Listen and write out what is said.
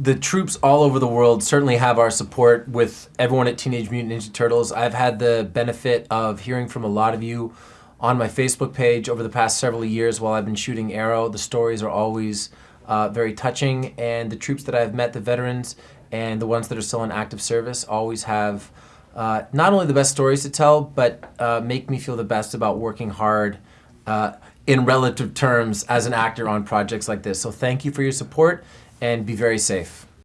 the troops all over the world certainly have our support with everyone at Teenage Mutant Ninja Turtles. I've had the benefit of hearing from a lot of you on my Facebook page over the past several years while I've been shooting Arrow. The stories are always uh, very touching, and the troops that I've met, the veterans and the ones that are still in active service, always have uh, not only the best stories to tell, but uh, make me feel the best about working hard uh, in relative terms as an actor on projects like this. So thank you for your support and be very safe.